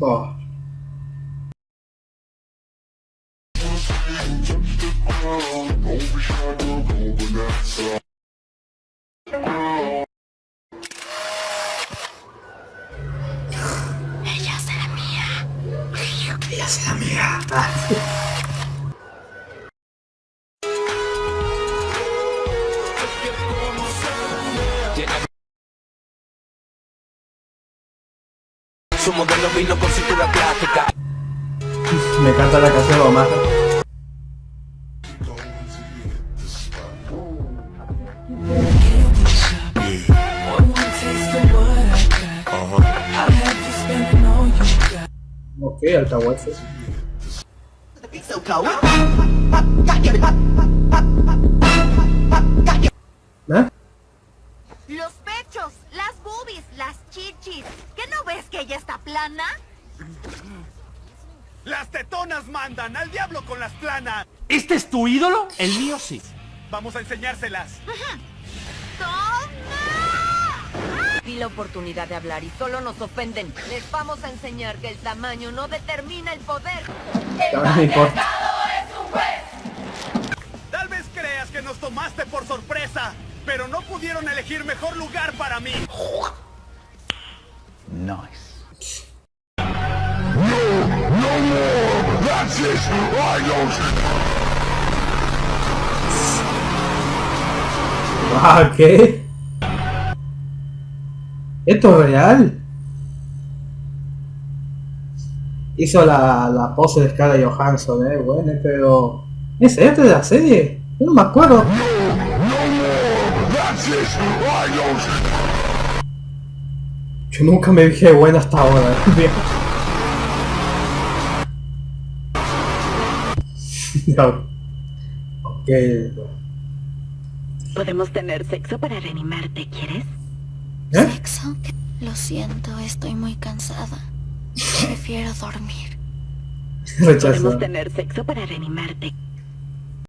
Oh. Ella será mía. Ella será mía. Su modelo vino con cintura plástica. Me encanta la canción de Omar. Ok, alcahuetes. ¿Eh? Pechos, las boobies, las chichis. ¿Qué no ves que ella está plana? ¡Las tetonas mandan! ¡Al diablo con las planas! ¿Este es tu ídolo? El mío sí. Vamos a enseñárselas. ¡Toma! Vi la oportunidad de hablar y solo nos ofenden. Les vamos a enseñar que el tamaño no determina el poder. Ahora no me importa. Tal vez creas que nos tomaste por sorpresa, pero no pudieron elegir mejor lugar para mí. Ah, ¿qué? ¿Esto es real? Hizo la, la pose de Scarlett Johansson, eh, bueno, pero... ¿Es este de la serie? Yo no me acuerdo. Yo nunca me dije bueno hasta ahora. No. Ok. Podemos tener sexo para reanimarte, ¿quieres? ¿Eh? Sexo. Lo siento, estoy muy cansada. Prefiero dormir. Rechazo. Podemos tener sexo para reanimarte.